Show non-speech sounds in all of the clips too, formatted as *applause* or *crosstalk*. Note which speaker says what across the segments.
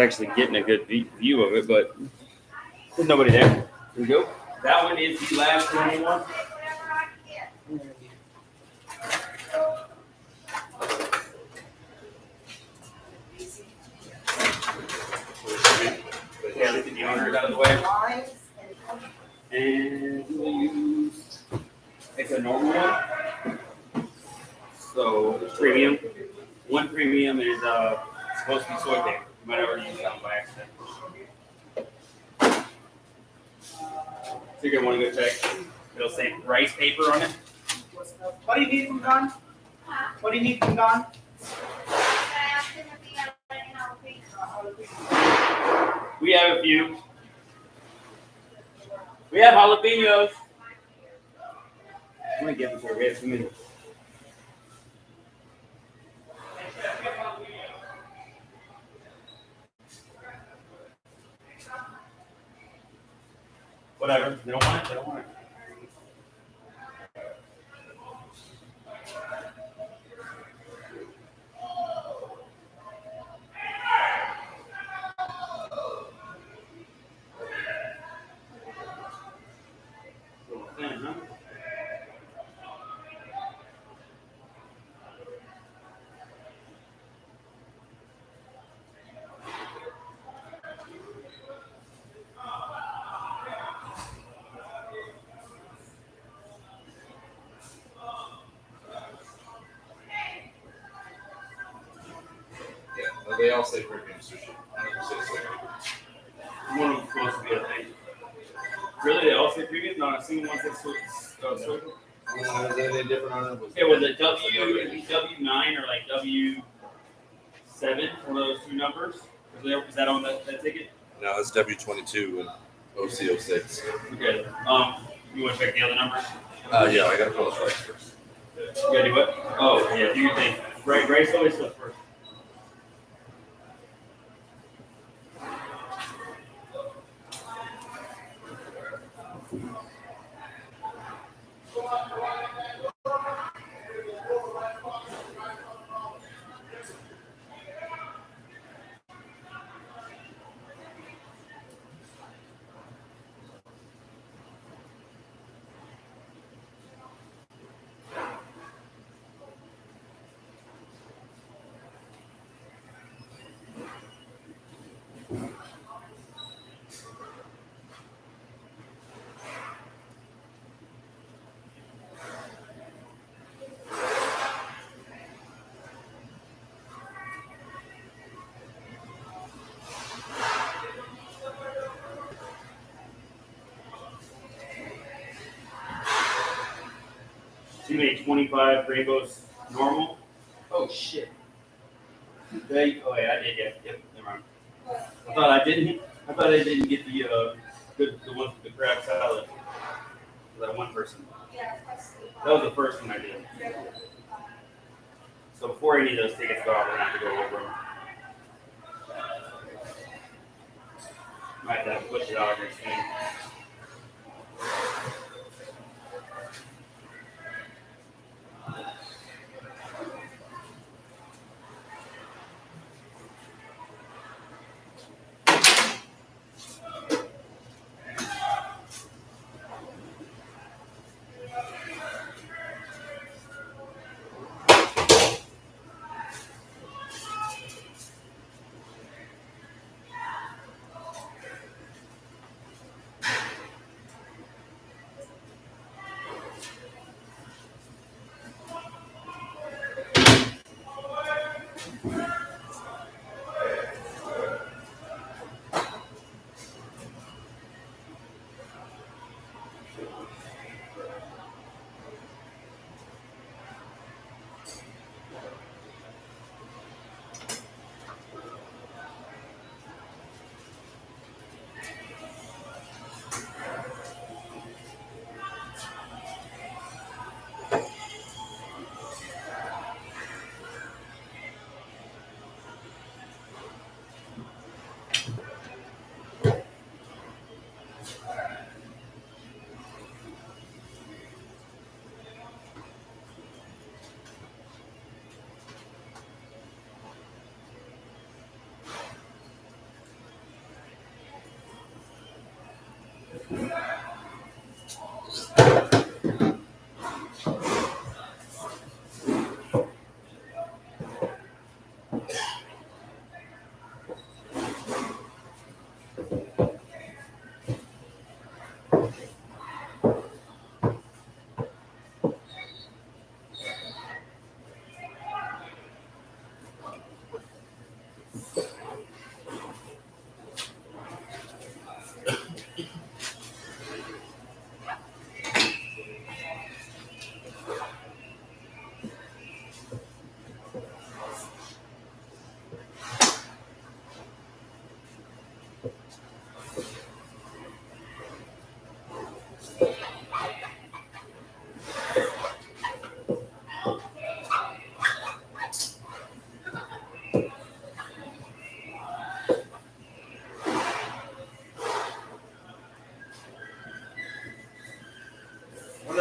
Speaker 1: actually getting a good view of it, but there's nobody there. Here we go. That one is the last one. Yeah, at the owner out of the way. And it's a normal one. So premium, one premium is uh, supposed to be soy paper. You might already use that one by accident. So you're gonna wanna go check. It'll say rice paper on it.
Speaker 2: What do you need from Don? What do you need from Don?
Speaker 1: We have a few. We have jalapenos. I'm gonna get them for we have two minutes. Whatever. They don't want it. They don't want it.
Speaker 3: All say premium sushi. 100% soy.
Speaker 1: One of them's supposed to be a thing. Really, they all say premium. Not a single one says soy. Uh, soy.
Speaker 3: Uh, is there anything different on it? Was
Speaker 1: Yeah, was it W W nine or like W seven? One of those two numbers. Was, there, was that on that, that ticket?
Speaker 3: No, it's W22 and OC06.
Speaker 1: Okay. Um, you want to check the other numbers?
Speaker 3: Uh, yeah, I gotta pull this right first.
Speaker 1: You gotta do what? Oh, yeah. Do your thing. Grace always goes first. Made 25 rainbows normal. Oh, shit. They, oh, yeah, I did, yeah. Yep, never mind. I thought I didn't, I thought I didn't get the, uh, the, the ones with the crab salad. That one person. That was the first one I did. So before any of those tickets go out, we're gonna have to go over them. Might have to push it out here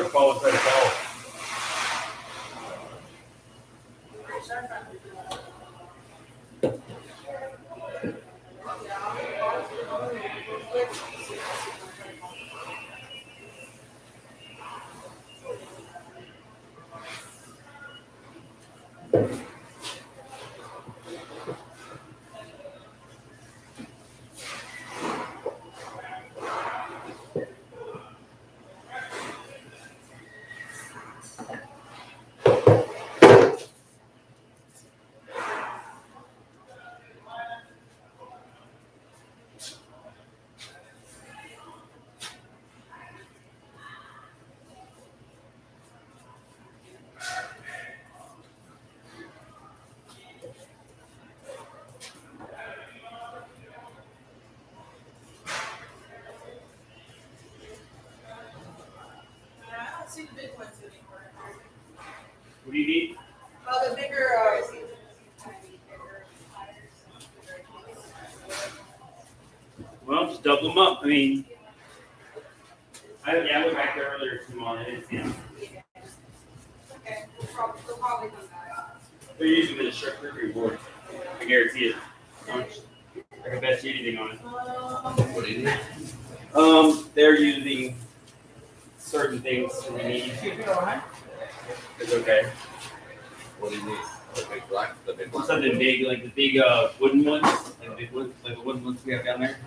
Speaker 1: soon. I wonder if Paul was trying to call.
Speaker 4: I don't the big ones anymore.
Speaker 1: What do you need?
Speaker 4: Oh, the bigger, uh,
Speaker 1: Well, just double them up. I mean, I, yeah, I went back there earlier to them on it. Yeah.
Speaker 4: okay, we'll probably, we'll probably come back.
Speaker 1: They're using the sharp review board. I guarantee it. I can bet you anything on it.
Speaker 4: Um,
Speaker 3: What do you need?
Speaker 1: Um, they're using certain things we need. It's okay.
Speaker 3: What do you need? The big black, the big black.
Speaker 1: Something big, like the big uh, wooden ones, like the big ones, like the wooden ones we have down there.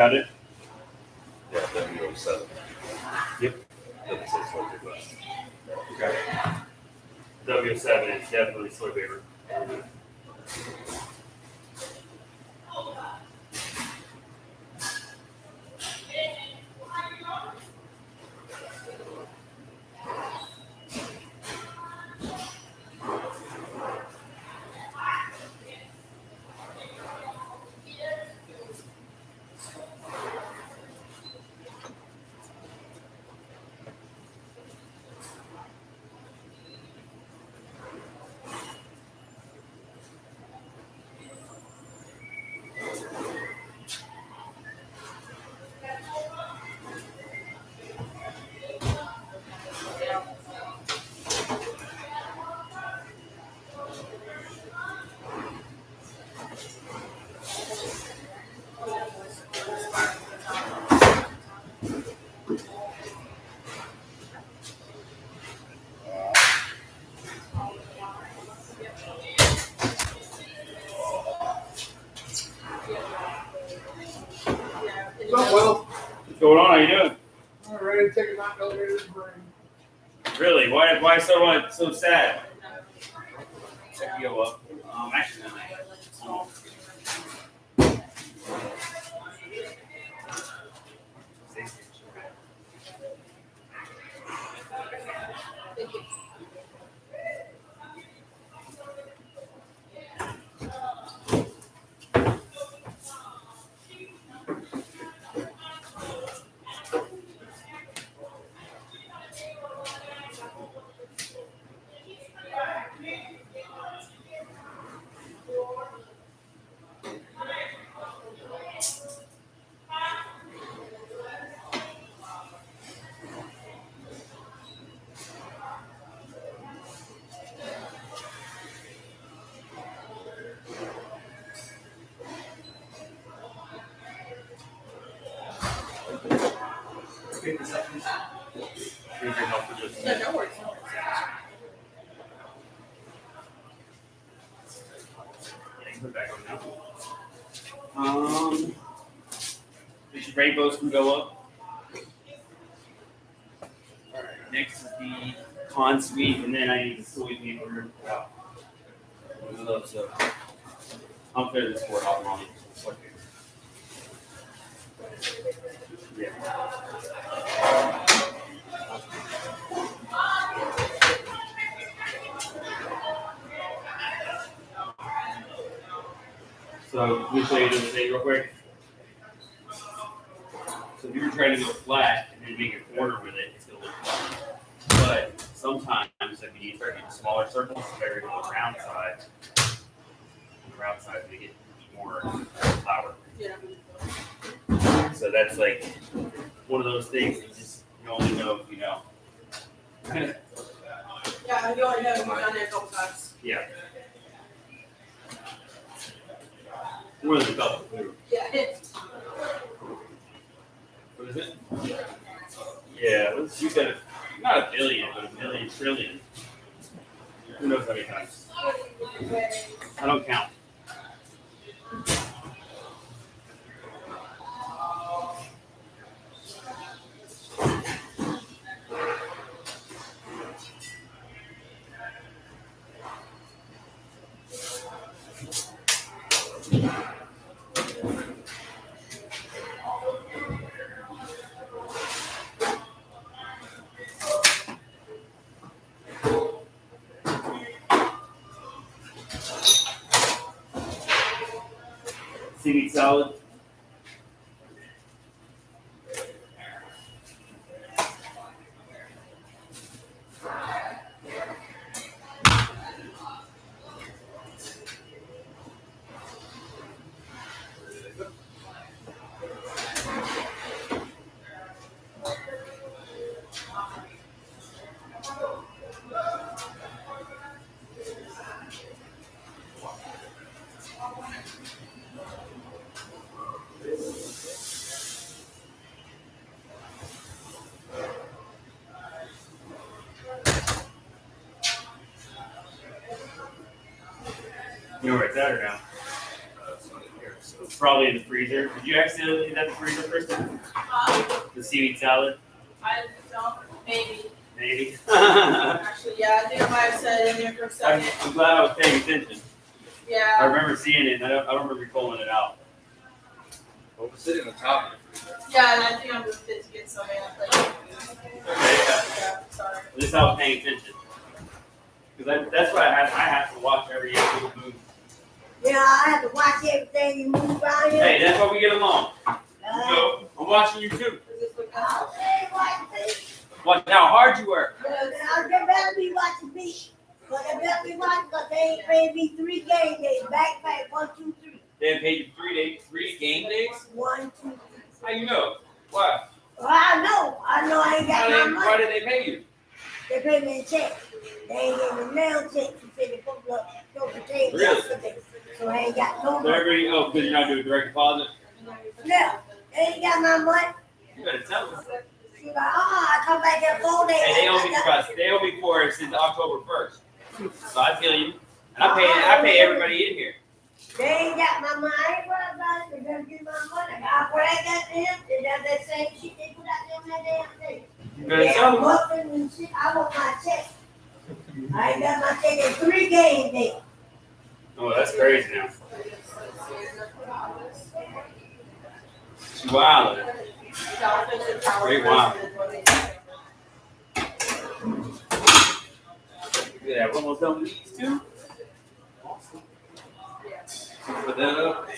Speaker 1: Got it?
Speaker 3: Yeah, W seven.
Speaker 1: Yep.
Speaker 3: Doesn't say soy.
Speaker 1: Okay. W seven is definitely soy you doing?
Speaker 2: all right, ready to take a knock over to the brain.
Speaker 1: Really? Why? Why so much? So sad? Rainbows can go up. All right, next is the con sweep, and then I need the soy paper. out. One of those, so I'll clear this board off on. Yeah. So let me show you the thing real quick. If you were trying to go flat and then make a corner with it, it's gonna look fun. But sometimes if you need to start getting smaller circles, it's better to go round side. Round side to get more power.
Speaker 4: Yeah.
Speaker 1: So that's like one of those things you just you only know if you know.
Speaker 4: Yeah, you already know, you've done it a couple times.
Speaker 1: yeah. More than a couple.
Speaker 4: Yeah, it's,
Speaker 1: it? Yeah, let's you got a, not a billion, but a million trillion. Who knows how many times? I don't count. Seaweed know where it's at or now?
Speaker 3: Uh, it's not in here, so.
Speaker 1: It's probably in the freezer. Did you accidentally leave that in the freezer, Kristen?
Speaker 4: Um,
Speaker 1: The seaweed salad?
Speaker 4: I don't, maybe,
Speaker 1: Maybe. I'm, *laughs*
Speaker 4: actually, yeah, I think I might have said it in there for a second.
Speaker 1: I'm glad I was paying attention.
Speaker 4: Yeah.
Speaker 1: I remember seeing it, and I don't, I don't remember pulling it out.
Speaker 3: Well, it's sitting on the top of it.
Speaker 4: yeah, and I think I'm just fit to get some in, like,
Speaker 1: Okay, yeah.
Speaker 4: yeah, sorry.
Speaker 1: At least I was paying attention. Because that's what I have. I have to watch every single move.
Speaker 5: Yeah, I have to watch everything you move around here.
Speaker 1: Hey, that's why we get along.
Speaker 5: Uh,
Speaker 1: So I'm watching you too.
Speaker 4: What
Speaker 5: I'll say what thing.
Speaker 1: Watch how hard you work.
Speaker 5: I better be watching me. But they better be watching because they ain't paying me three game days. Back, Backpack, one, two, three.
Speaker 1: They have paid you three days, three game days.
Speaker 5: One, two, three.
Speaker 1: How you know? Why?
Speaker 5: Well, I know. I know I ain't
Speaker 1: How
Speaker 5: got
Speaker 1: they,
Speaker 5: my
Speaker 1: why
Speaker 5: money.
Speaker 1: did they pay you?
Speaker 5: They pay me in check. They ain't giving me mail check. They said they put up those potatoes
Speaker 1: Really?
Speaker 5: yesterday. So I ain't got no money.
Speaker 1: everybody, oh, because you're not doing direct deposit.
Speaker 5: Yeah, they ain't got my money.
Speaker 1: You better tell them.
Speaker 5: She like, oh, I come back in four days.
Speaker 1: Hey, they owe me for. They owe me for it since October first. So I feel you. And I pay. Oh, I pay everybody in here.
Speaker 5: They ain't got my money. I ain't worried about it. They gonna give my money. I bring that to him. They got that same shit they put out there on that damn thing.
Speaker 1: You better
Speaker 5: Yeah,
Speaker 1: tell them.
Speaker 5: and shit. I want my check. I ain't got my check in three games days.
Speaker 1: Oh, that's crazy now. Wow. Great wow. Yeah, we're almost done with these two. Put that up.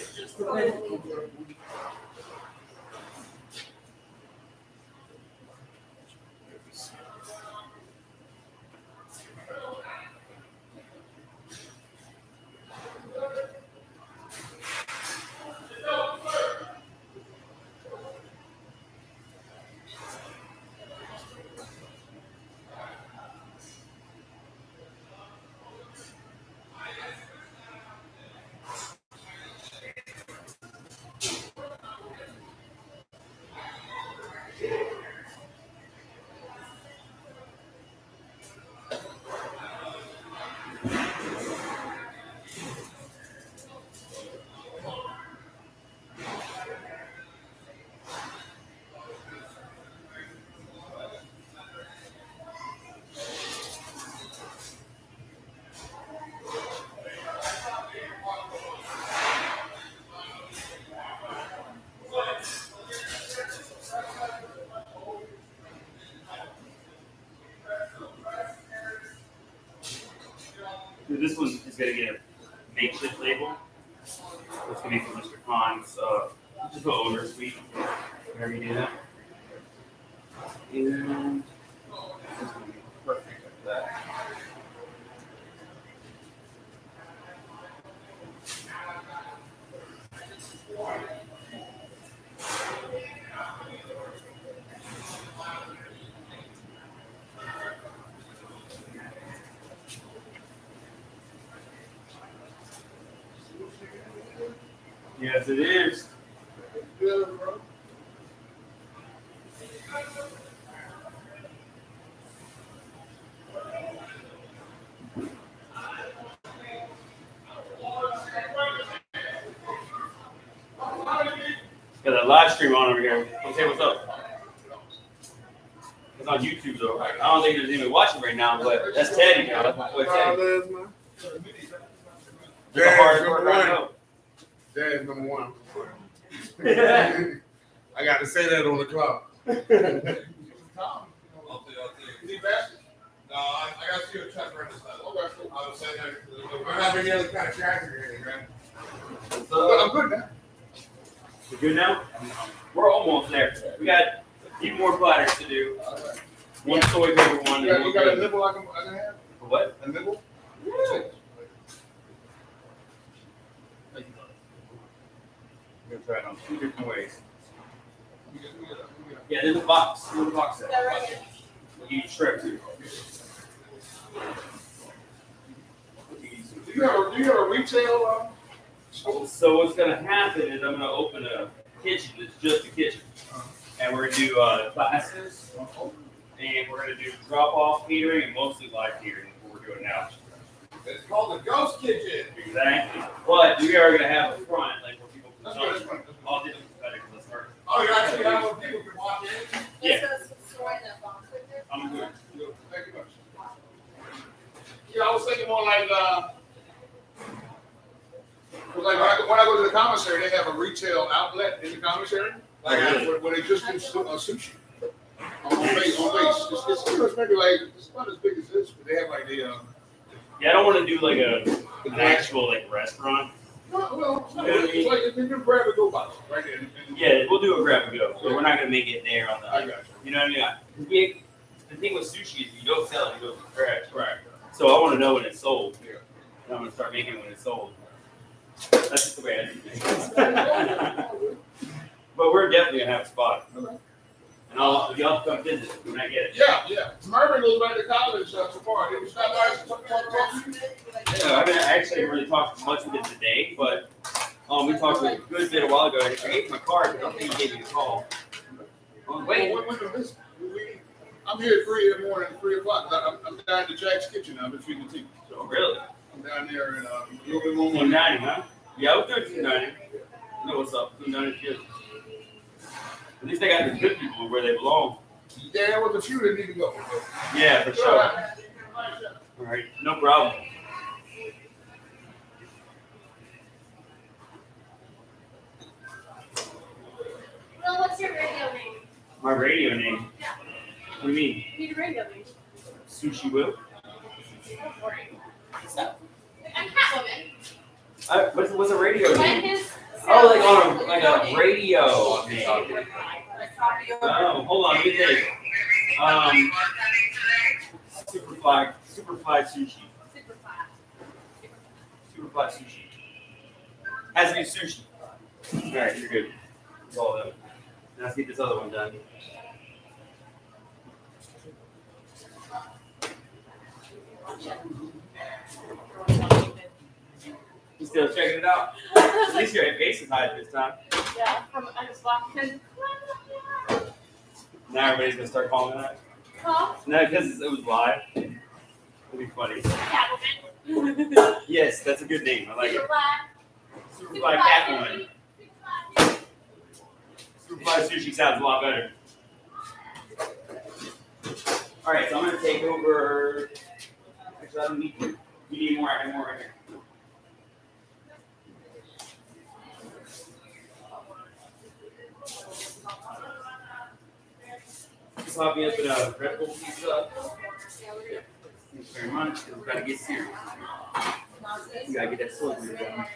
Speaker 1: This one is gonna get a makeshift label. It's gonna be from Mr. Khan's, uh, just put owner suite. Whenever you do that. And this is gonna be perfect like that. Yes, it is. Got a live stream on over here. Come say what's up. It's on YouTube though. I don't think there's anyone watching right now, but that's Teddy now. That's my boy Teddy. There's a hard work right now.
Speaker 6: Dad's number one. I got to say that on the clock. *laughs*
Speaker 3: I'll tell you, I'll tell you. Is he back? No, I, I got to see a check right this time. Okay, cool. I was saying that.
Speaker 6: I don't have any other kind of tracking here, man.
Speaker 3: Uh,
Speaker 6: But I'm good now.
Speaker 1: We good now? We're almost there. We got a few more platters to do. One soy paper one.
Speaker 6: You got, you got a nibble I can, I can have?
Speaker 1: What?
Speaker 6: A nibble?
Speaker 1: We're gonna try it on two different ways.
Speaker 6: We got- we got- we got-
Speaker 1: Yeah, there's a box. There's a box
Speaker 4: Is
Speaker 1: set.
Speaker 4: that right here?
Speaker 1: You strip too.
Speaker 6: Do you have a, do you have a retail, uh, store?
Speaker 1: So what's gonna happen is I'm gonna open a kitchen. It's just a kitchen, and we're gonna do uh, classes, and we're gonna do drop off catering and mostly live catering. What we're doing now.
Speaker 3: It's called the Ghost Kitchen.
Speaker 1: Exactly. But we are gonna have a front, like where people can
Speaker 3: That's
Speaker 1: come.
Speaker 3: good, that's fine. that's fine.
Speaker 1: All different competitors, let's start.
Speaker 3: Oh, you actually have where people can walk in?
Speaker 1: Yeah.
Speaker 4: This is storing the box with it.
Speaker 1: I'm good.
Speaker 3: Good. Thank you much. Yeah, I was thinking more like, uh, 'cause like when I, go- when I go to the commissary, they have a retail outlet in the commissary. Like,
Speaker 1: Oh, really?
Speaker 3: where, where they just do su- uh, sushi. On on base, on base. It's, it's, you it's maybe like, it's not as big as this, but they have like the, uh,
Speaker 1: Yeah, I don't wanna do like a, an actual like restaurant.
Speaker 3: No, well, it's not- it's like, it's a grab and go box, right there.
Speaker 1: Yeah, we'll do a grab and go, but we're not gonna make it there on
Speaker 3: I
Speaker 1: the,
Speaker 3: got you.
Speaker 1: you know what I mean? We, the thing with sushi is you don't sell it, you go scratch.
Speaker 3: Right.
Speaker 1: So I wanna know when it's sold.
Speaker 3: Yeah.
Speaker 1: And I'm gonna start making it when it's sold. That's just the way I do things. *laughs* But we're definitely gonna have a spot.
Speaker 3: Okay.
Speaker 1: And I'll, y'all come visit when I get it.
Speaker 3: Yeah, yeah. Mervin goes back to college uh, so far. Did you stop by and talk, talk, talk to you?
Speaker 1: Yeah, I haven't actually really talked much with him today, but, um, we talked a good bit a while ago. I gave him my card, but I don't think he gave me the call. Oh, wait,
Speaker 3: Well, we, we, we, we, I'm here at three in the morning, three o'clock. I'm, I'm down to Jack's Kitchen. I've been feeding the team.
Speaker 1: oh, really?
Speaker 3: I'm down there in, uh, a little bit more.
Speaker 1: Two ninety, huh? Yeah, we'll do two ninety. You know what's up, two ninety good. At least they got the good people where they belong.
Speaker 3: Yeah, there was a few that need to go.
Speaker 1: Yeah, for sure. All right, no problem.
Speaker 4: Well, what's your radio name?
Speaker 1: My radio name. Yeah. What do you mean?
Speaker 4: Need a radio name.
Speaker 1: Sushi Will?
Speaker 4: So, I'm Catwoman.
Speaker 1: I, what's, what's a radio
Speaker 4: When
Speaker 1: name?
Speaker 4: his.
Speaker 1: Oh, like on a, like a radio name.
Speaker 4: Copy over.
Speaker 1: Oh, hold on, let me think. Um, Superfly, Superfly Sushi.
Speaker 4: Super.
Speaker 1: Superfly Sushi. Has be sushi. All right, you're good. All of them. Now let's get this other one done. You still checking it out? *laughs* At least your face is high this time.
Speaker 4: Yeah, from, I just walked in.
Speaker 1: Now everybody's gonna start calling that.
Speaker 4: Huh?
Speaker 1: No, because it was live. It'll be funny.
Speaker 4: Catwoman. *laughs*
Speaker 1: Yes, that's a good name. I like it. Superfly Catwoman. Superfly Sushi sounds a lot better. All right, so I'm gonna take over. Actually, I don't need to. You need more. I have more right here. Me up in a uh, Red Bull pizza. Thanks very much. We gotta get serious. We gotta get that sword down.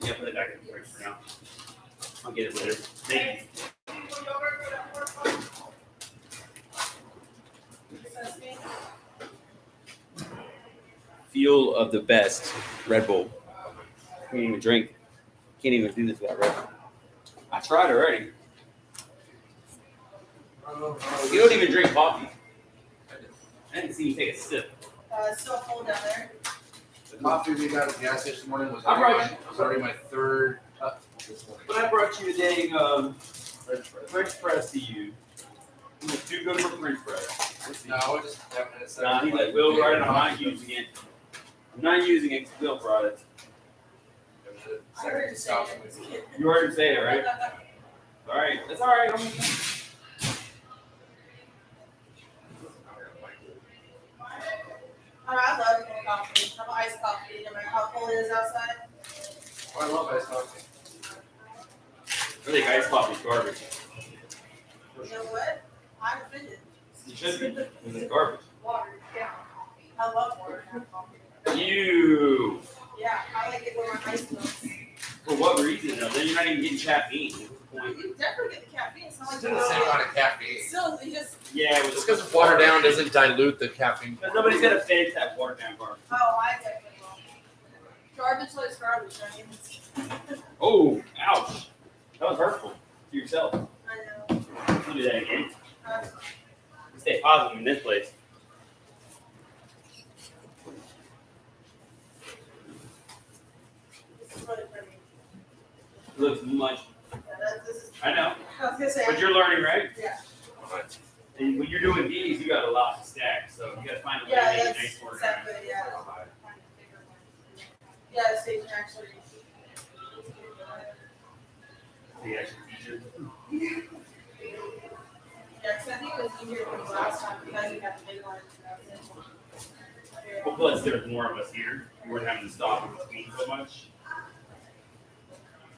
Speaker 1: Yeah, put it back in the fridge for now. I'll get it later. Thank you. Fuel of the best Red Bull. Can't even drink. Can't even do this without Red Bull. I tried already. You don't even drink coffee. I didn't see you take a sip.
Speaker 7: Uh, it's still cold down there.
Speaker 8: The coffee we got at the gas station this morning was
Speaker 1: I
Speaker 8: already,
Speaker 1: brought
Speaker 8: my, was already my third cup this morning.
Speaker 1: But I brought you a dang um,
Speaker 8: French fries.
Speaker 1: French press to you. It was too good for French press.
Speaker 8: No, I was just having it. set
Speaker 1: Nah,
Speaker 8: up
Speaker 1: he's
Speaker 8: like-
Speaker 1: like, Will brought it, I'm not using it. I'm not using it 'cause Will brought it.
Speaker 7: I heard you say it.
Speaker 1: You heard him say it, right? Alright, that's alright. I'm-
Speaker 7: I, I love cold coffee. I'm iced coffee, no matter how cold it is outside.
Speaker 8: Oh, I love iced coffee.
Speaker 1: I think iced coffee's garbage.
Speaker 7: You know what? I'm offended.
Speaker 1: It should be. It's garbage.
Speaker 7: Watered down coffee. I love watered down coffee.
Speaker 1: You.
Speaker 7: Yeah, I like it with my ice milk.
Speaker 1: For what reason though? Then you're not even getting caffeine. What's the?
Speaker 7: You definitely get the caffeine. It's not like
Speaker 8: Still the same amount of caffeine.
Speaker 7: Still, you just,
Speaker 1: Yeah, it was
Speaker 8: Just because it's watered down doesn't dilute the caffeine.
Speaker 1: Because nobody's gonna finish that watered down garbage.
Speaker 7: oh, I definitely will. Garbage is garbage, I mean.
Speaker 1: Oh, ouch. That was hurtful to yourself.
Speaker 7: I know.
Speaker 1: Don't do that again.
Speaker 7: Uh,
Speaker 1: Stay positive in this place. Looks much.
Speaker 7: Yeah, that, this is,
Speaker 1: I know,
Speaker 7: I say.
Speaker 1: but you're learning, right?
Speaker 7: Yeah.
Speaker 1: And when you're doing these, you got a lot to stack, so you gotta find a way to
Speaker 7: Yeah,
Speaker 1: make it
Speaker 7: that's
Speaker 1: nice for
Speaker 7: exactly, yeah. Yeah, the station actually.
Speaker 1: the actual *laughs* feature.
Speaker 7: Yeah, cause I think it was easier than the last time because you had the big one.
Speaker 1: Well, plus there's more of us here. We weren't having to stop in between so much.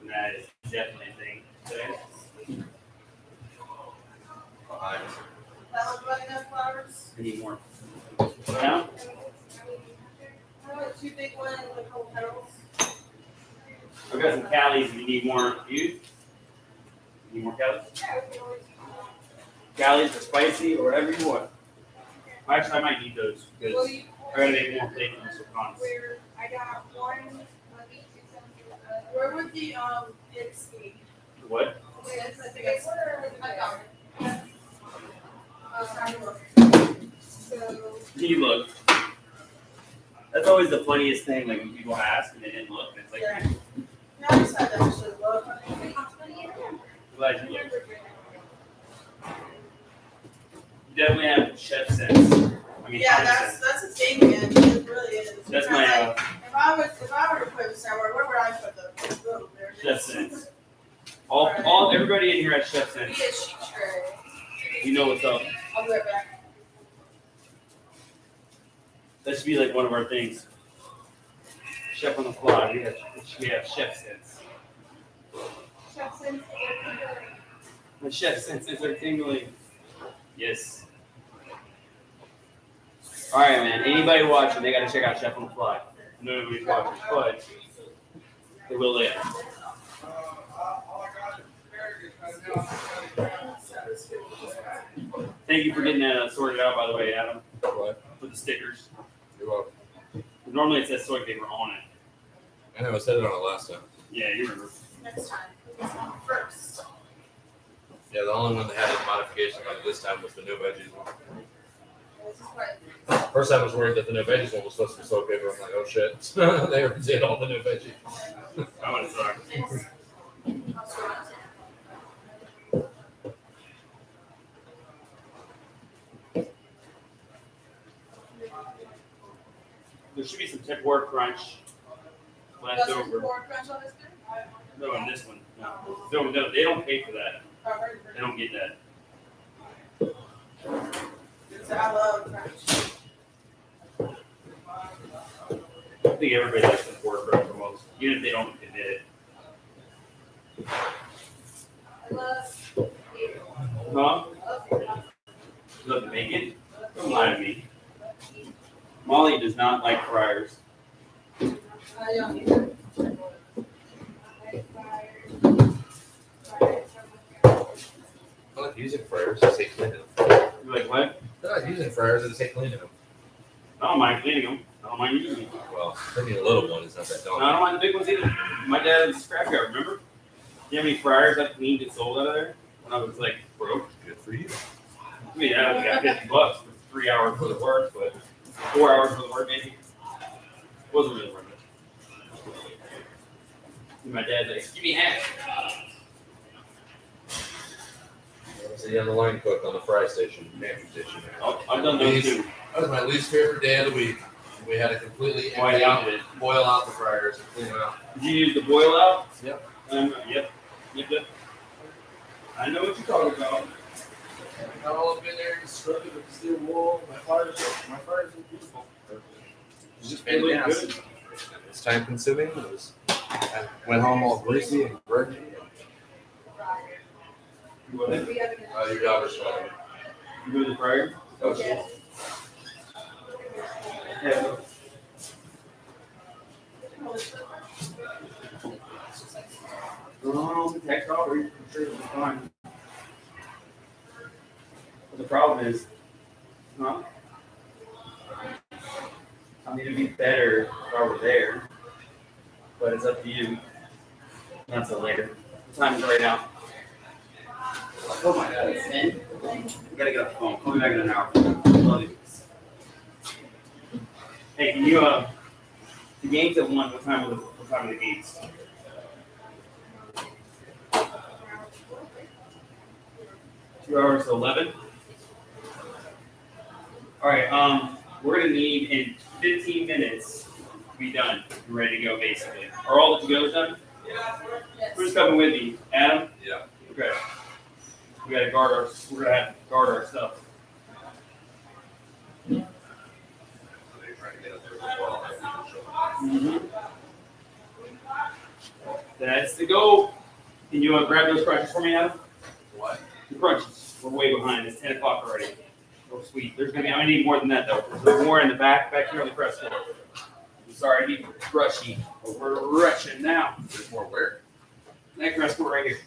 Speaker 1: And that is definitely a thing today.
Speaker 8: Behind.
Speaker 7: That was running enough flowers.
Speaker 1: I need more. Now,
Speaker 7: I want two big ones with whole petals.
Speaker 1: I've got some Callies if you need more. You? Need more Callies?
Speaker 7: Yeah, we can.
Speaker 1: Callies or spicy or whatever you want. Actually, I might need those because. I gotta make more plate from the pecans.
Speaker 7: Where I got one, let me do something. Where would the, um, it's be?
Speaker 1: What?
Speaker 7: Wait, I think it's. I got it. Um, So,
Speaker 1: You look. That's always the funniest thing, like when people ask and they didn't look, and it's like,
Speaker 7: Yeah. now I just had to actually look.
Speaker 1: glad you looked. You definitely have chef sense. I mean,
Speaker 7: Yeah, that's,
Speaker 1: sense.
Speaker 7: that's a thing, man, it really is.
Speaker 1: That's
Speaker 7: Because,
Speaker 1: my,
Speaker 7: like,
Speaker 1: uh,
Speaker 7: If I was, if I were to put it somewhere, where would I put the, oh, there it
Speaker 1: chef sense. All, all, everybody in here has chef sense.
Speaker 7: get sheet tray.
Speaker 1: You know what's up.
Speaker 7: I'll be right back.
Speaker 1: That should be like one of our things. Chef on the fly. We have, we have chef sense.
Speaker 7: Chef Sense,
Speaker 1: The chef sense is our tingling. Yes. All right, man. Anybody watching, they gotta check out Chef on the Fly. Nobody's watching, but they will later. Thank you for getting that uh, sorted out, by the way, Adam,
Speaker 8: What?
Speaker 1: with the stickers.
Speaker 8: You're welcome.
Speaker 1: Normally it says soy paper on it.
Speaker 8: I know, I said it on it last time.
Speaker 1: Yeah, you remember.
Speaker 7: next time, this one first.
Speaker 8: Yeah, the only one that had a modification like this time was the no veggies one.
Speaker 7: This is what,
Speaker 8: First I was worried that the no veggies one was supposed to be soy paper. I'm like, oh shit. *laughs* they already did all the no veggies.
Speaker 1: I want to talk.
Speaker 7: this. I'll sort it.
Speaker 1: There should be some tempura crunch left
Speaker 7: Does it
Speaker 1: over.
Speaker 7: pour crunch on this too?
Speaker 1: No, in this one. No. No, no, they don't pay for that.
Speaker 7: Oh,
Speaker 1: They don't get that.
Speaker 7: Good. So I love crunch.
Speaker 1: I think everybody likes tempura crunch the most, even if they don't admit it.
Speaker 7: I love.
Speaker 1: Huh?
Speaker 7: love-
Speaker 1: You love to make it? Don't lie to me. Molly does not like fryers.
Speaker 7: I don't either.
Speaker 8: I like using fryers. I say cleaning.
Speaker 1: You're like, what?
Speaker 8: I like using fryers. I just cleaning them.
Speaker 1: I don't mind cleaning them. I don't mind using them.
Speaker 8: Well, cleaning a little one is not that
Speaker 1: No, I don't mind the big ones either. My dad had a scrapyard, remember? You have any fryers I cleaned and sold out of there? When I was like broke?
Speaker 8: Good for you.
Speaker 1: I mean, I only got fifty bucks for three hours worth of work, but four hours worth of work maybe. It Wasn't really worth it. And my dad's like, give me half.
Speaker 8: I was a young line cook on the fry station, pantry station.
Speaker 1: I've I've done those too.
Speaker 8: That was my least favorite day of the week. We had to completely
Speaker 1: I
Speaker 8: out,
Speaker 1: hated it.
Speaker 8: boil out the fryers and clean them out.
Speaker 1: Did you use the boil out?
Speaker 8: Yep.
Speaker 1: Um, yep, yep, yep. I know what you're talking about.
Speaker 8: Got All up in there, scrubbed it with steel wool. My fryers, my fryers are beautiful. It's just
Speaker 1: They look
Speaker 8: fantastic. It's time consuming. It was. I went home all greasy and grungy.
Speaker 1: You go ahead.
Speaker 8: Uh, your daughter's fine.
Speaker 1: You go to the fryer?
Speaker 7: Yes.
Speaker 1: Yeah. No, the text over, I'm sure it'll be fine. But the problem is, huh? I mean, it'd be better if I were there, but it's up to you. Not so later. What time is right now? Oh my god, it's I gotta get a phone. Call me back in an hour. Love you. Hey, can you, uh, the game's at 1. What time are the, what time are the games? Two hours to 11? All right, um, we're gonna need in 15 minutes to be done, and ready to go basically. Are all the to-go's done? Yeah. Yes. Who's coming with me? Adam?
Speaker 3: Yeah.
Speaker 1: Okay. We gotta guard our, we're gonna have to guard our stuff.
Speaker 3: So they're trying to get us there as well.
Speaker 1: Mm-hmm. That's the goal. Can you uh, grab those crunches for me, Adam?
Speaker 3: What?
Speaker 1: The crunches. We're way behind. It's ten o'clock already. Oh, sweet. There's gonna be, I'm gonna need more than that though. There's more in the back, back here on the press floor. I'm sorry, I need rushy, but we're rushing now.
Speaker 3: There's more where?
Speaker 1: That press floor right here.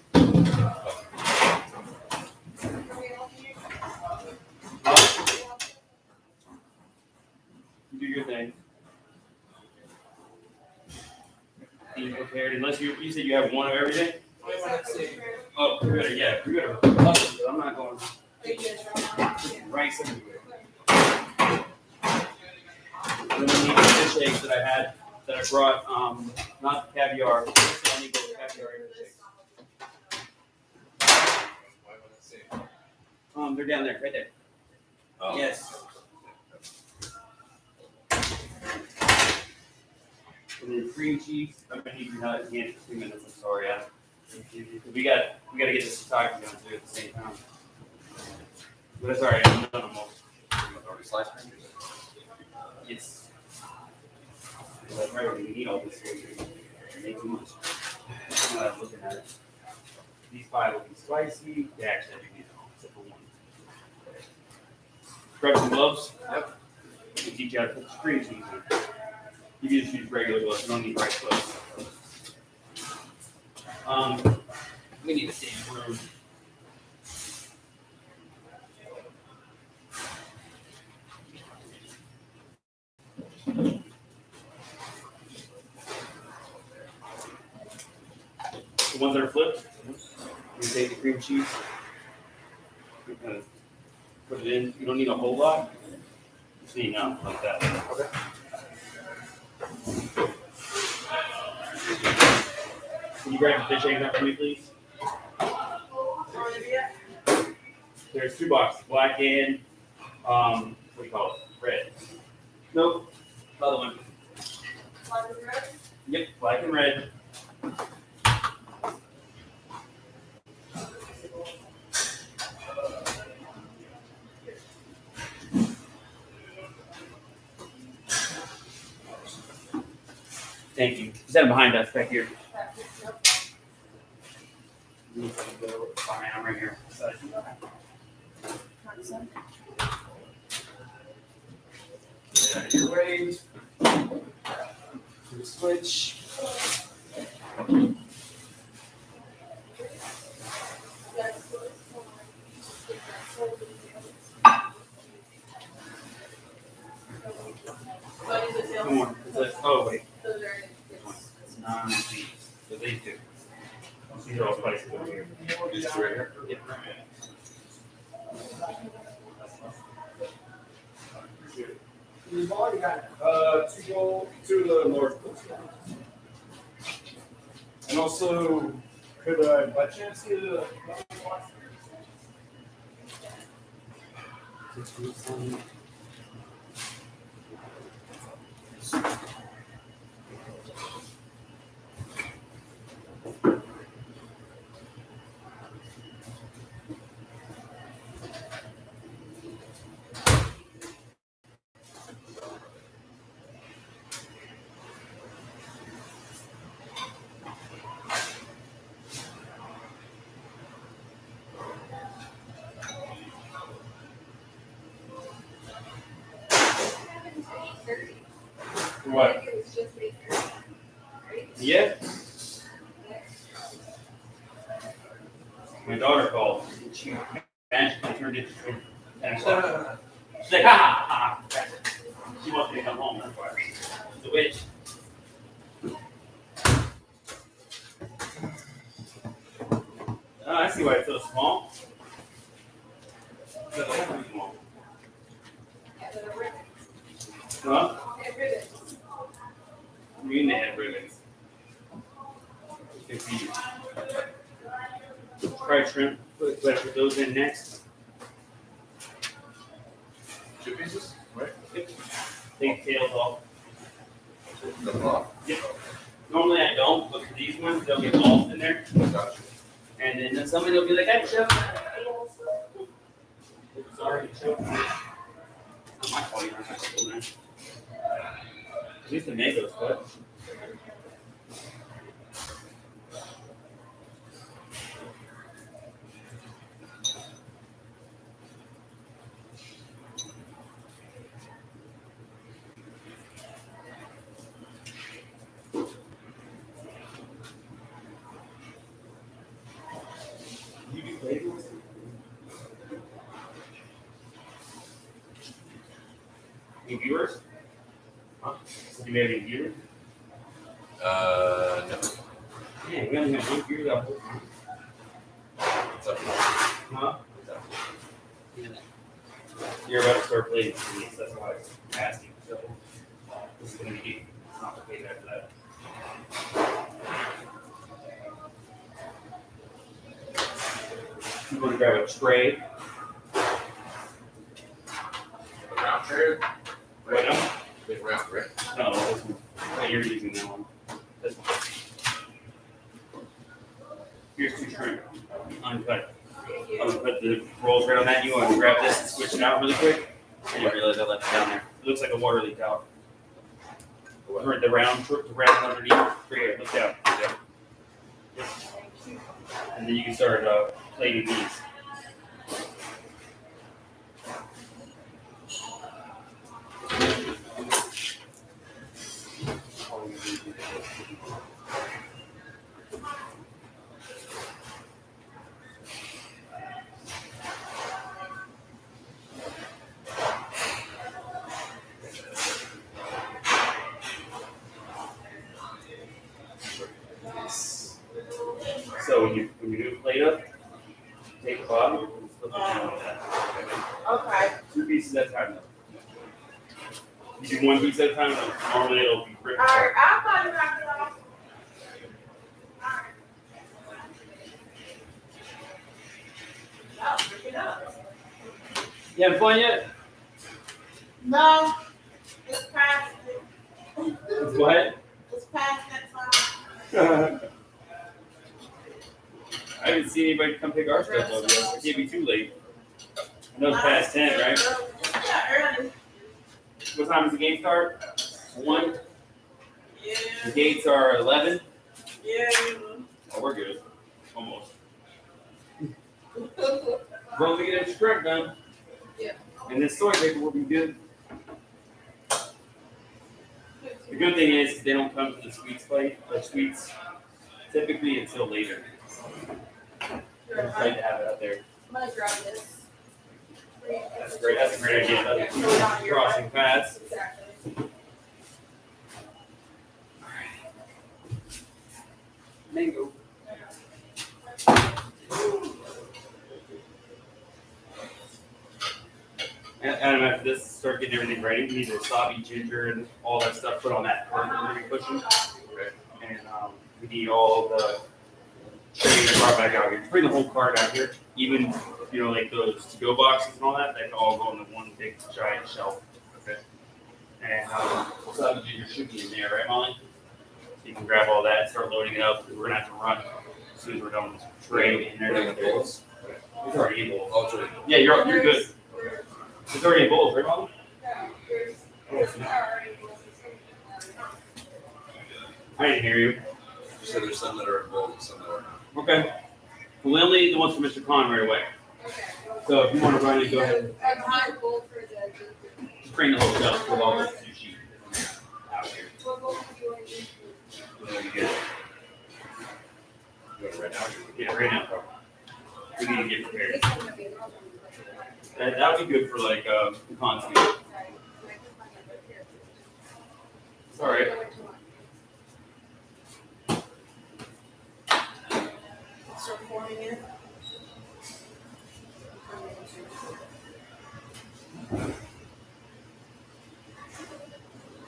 Speaker 1: You do your thing. Be prepared, unless you, you said you have one of everything? Oh, we better, yeah, we better hustle, but I'm not going rice everywhere. Then we need the fish eggs that I had, that I brought, um, not caviar, so I need those caviar fish eggs.
Speaker 3: Why would I say?
Speaker 1: Um, they're down there, right there.
Speaker 3: Oh.
Speaker 1: Yes. Then cream cheese, I'm gonna need you to hand it for two minutes, I'm sorry, Adam. We got, we gotta get this photography done too at the same time. But it's all right, I'm done.
Speaker 3: Already sliced?
Speaker 1: Yes. Like, right, we need all this. Make too much. I'm not looking at it. These five will be spicy, they actually, you know, except for one. Grab some gloves. Yep. We'll teach you how to put the cream cheese in. You can just use regular gloves, you don't need rice gloves. Um, we need a damn room. The ones that are flipped, you take the cream cheese, you kind of put it in. You don't need a whole lot. Just need enough like that. Okay. Can you grab the fish eggs out for me, please? There's two boxes, black and um, what do you call it? Red. Nope. Other one. Black and red. Yep, black and red. Thank you. Is that behind us back here? Fine, I'm right here. Switch. Come on. Oh, wait. Feet. So these are all spicy over here.
Speaker 3: These two right here?
Speaker 2: We've already got
Speaker 6: Uh, to go to the North Coast. And also, could I by chance get a?
Speaker 1: What? Yeah. My daughter called. She magically turned it to ten o'clock. She's like, ha ha ha. She wants me to come home. That's why. The witch. Oh, I see why it's so small. It's a little small. Huh? I mean, they had ribbons. If you try shrimp, Put, better put those in next.
Speaker 8: Two pieces, right?
Speaker 1: Take tails off.
Speaker 8: The block.
Speaker 1: Normally I don't, but for these ones, they'll get lost in there. And then somebody will be like, hey, Chef. Sorry, Chef. Not my fault, you're not my school, man. At least the mango's cut. You have any viewers?
Speaker 8: Uh, no.
Speaker 1: Yeah, we only have one viewer that whole time.
Speaker 8: It's up to you.
Speaker 1: Huh? You're about to start playing for these, that's why I was asking, so. This is gonna be complicated after that. You wanna grab a tray,
Speaker 8: The round tray?
Speaker 1: right now?
Speaker 8: Big round, right?
Speaker 1: No, this one. Oh, you're using that one. This one. Here's two shrimp, uncut. I'm gonna put the rolls right on that. You want to grab this and switch it out really quick? I didn't realize I left it down there. It looks like a water leak out. Or the round, tr- the round underneath. Right here, look down. Yeah. And then you can start uh, plating these. So when you when you do plate up, take the bottom and flip it down like that.
Speaker 7: Okay.
Speaker 1: Two pieces at a time. though. You do one piece at a time. though, Normally it'll be ripped
Speaker 7: Alright,
Speaker 1: apart.
Speaker 7: I'll call you back. Alright. Oh, pick it up.
Speaker 1: You having fun yet?
Speaker 7: No, it's past, it.
Speaker 1: What?
Speaker 7: it's past that time. *laughs*
Speaker 1: I haven't seen anybody come pick our stuff up yet. It can't be too late. I know it's past ten, right?
Speaker 7: Yeah, early.
Speaker 1: What time does the game start? One. The
Speaker 7: Yeah,
Speaker 1: gates are eleven.
Speaker 7: yeah.
Speaker 1: Oh, we're good. Almost. *laughs* Well, we get a strip done. And this soy paper will be good. The good thing is they don't come to the sweets plate, or sweets typically until later. It's great to have it out there.
Speaker 7: I'm gonna grab this.
Speaker 1: That's great. That's a great idea. That's
Speaker 7: Yeah, throw it on your-
Speaker 1: crossing paths.
Speaker 7: Exactly.
Speaker 1: Mango. And Adam, after this, start getting everything ready. We need the wasabi, ginger, and all that stuff put on that cart that we're pushing. And um, we need all the trays brought back out here. Bring the whole cart out here. Even you know, like those to-go boxes and all that, they can all go on the one big giant shelf. Okay. And um, wasabi ginger should be in there, right, Molly? You can grab all that and start loading it up. We're gonna have to run as soon as we're done with this tray in there.
Speaker 8: Putting?
Speaker 1: It's already in bowls.
Speaker 8: It's already-
Speaker 1: Yeah, you're you're good. It's already in bowls, right, Molly? I didn't hear you.
Speaker 8: You said there's some that are in bowls and some that are.
Speaker 1: Okay. Well, we only need the ones for Mr. Khan right away. So if you want to run it, go ahead.
Speaker 7: And high gold for the.
Speaker 1: Just bring the whole shelf with all the sushi out here.
Speaker 7: What gold do you want to use?
Speaker 1: That'll be good.
Speaker 8: You want it right now?
Speaker 1: Yeah, right now. We need to get prepared.
Speaker 7: This one would be-
Speaker 1: That that would be good for like Khan's meal. It's all right.
Speaker 7: Start pouring it.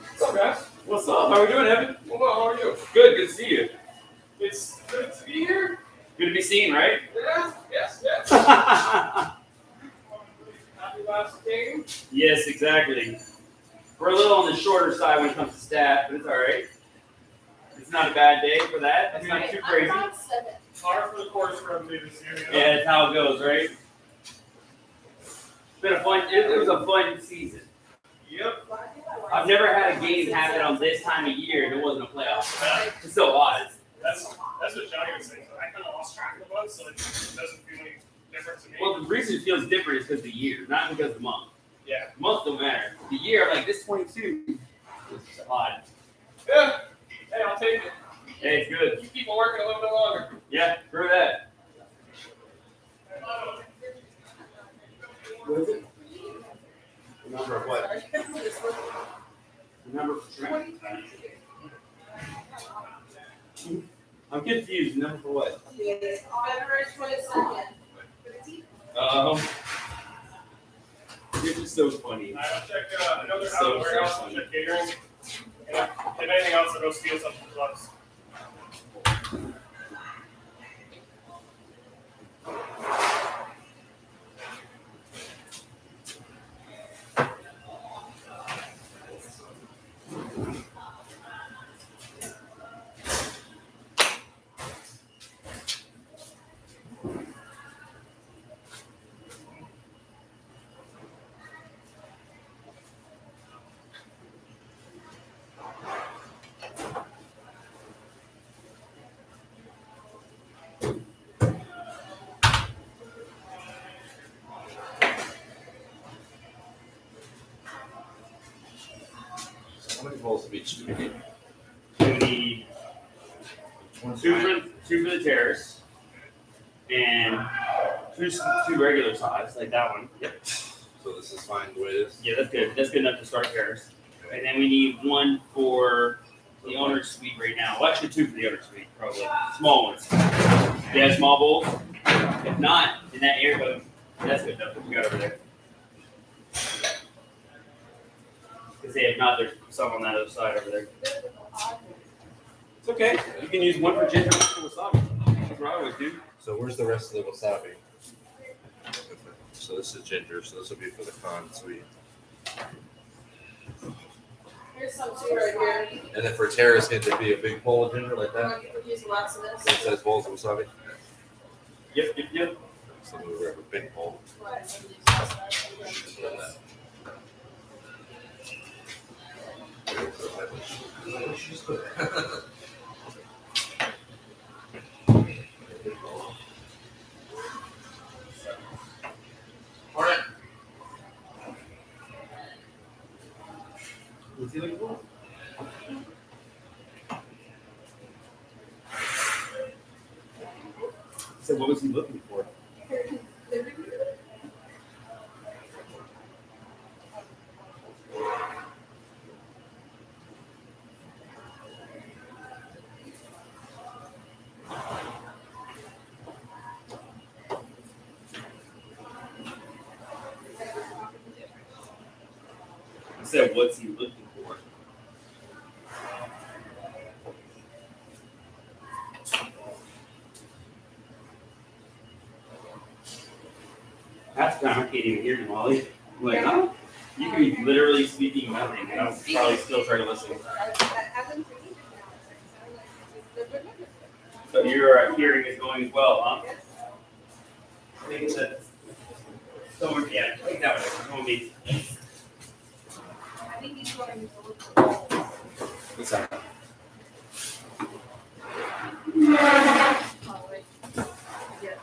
Speaker 1: What's up, guys? What's up? How are we doing, Evan?
Speaker 8: Well, how are you?
Speaker 1: Good. Good to see you.
Speaker 8: It's good to be here.
Speaker 1: Good to be seen, right?
Speaker 8: Yeah, yes, yes.
Speaker 2: Happy last day.
Speaker 1: Yes, exactly. We're a little on the shorter side when it comes to staff, but it's all right. It's not a bad day for that. It's not too crazy.
Speaker 7: I'm on seven.
Speaker 2: Par for the course for everybody this year.
Speaker 1: Yeah, that's how it goes, right? It's been a fun. It, it was a fun season.
Speaker 2: Yep.
Speaker 1: I've never had a game happen on this time of year and it wasn't a playoff. *laughs* It's so odd.
Speaker 2: That's that's what Johnny was saying. I kind of lost track of the months, so it doesn't feel any different to me.
Speaker 1: Well, the reason it feels different is because the year, not because of the month.
Speaker 2: Yeah.
Speaker 1: The month don't matter. The year, I'm like this 22 is odd.
Speaker 2: Yeah. Hey, I'll take it.
Speaker 1: Hey, it's good.
Speaker 2: Keep people working a little bit longer.
Speaker 1: Yeah, through that. What is it?
Speaker 8: The number of what?
Speaker 1: The number for shrimp? I'm confused. Number for what?
Speaker 7: Yes, February twenty-second.
Speaker 1: Um, this is so funny.
Speaker 2: I'll check uh, another
Speaker 1: So,
Speaker 2: the warehouse.
Speaker 1: so
Speaker 2: check catering. And if anything else, I'll go steal something from.
Speaker 8: How many bowls of each do we need?
Speaker 1: We need two for two for the terrace, and two two regular size like that one. Yep.
Speaker 8: So this is fine the way it is?
Speaker 1: Yeah, that's good. That's good enough to start terrace. And then we need one for the owner's suite right now. Well, actually two for the owner's suite, probably small ones. Yeah, small bowls. If not, in that area, that's good enough. What we got over there? Because if not, there's some on that other side over there. It's okay. You can use one for ginger, one for wasabi. That's what I always do.
Speaker 8: So where's the rest of the wasabi? So this is ginger, so this will be for the Khan suite.
Speaker 7: Here's some too right here.
Speaker 8: And then for terrace, can there be a big bowl of ginger like that?
Speaker 7: We're using lots of
Speaker 8: It
Speaker 7: this.
Speaker 8: says bowls of wasabi?
Speaker 1: Yep, yep, yep.
Speaker 8: So we have a big bowl. Alright.
Speaker 1: So what was he looking for? I said, what's he looking for? Half the time I can't even hear you, Molly. I'm like, huh? You can be literally speaking nothing, and I'm probably still trying to listen. So your uh, hearing is going as well, huh? I think that. Someone, yeah, I think that was someone be.
Speaker 7: I think he's going to look for balls.
Speaker 8: What's that?
Speaker 7: Oh, wait. Yeah.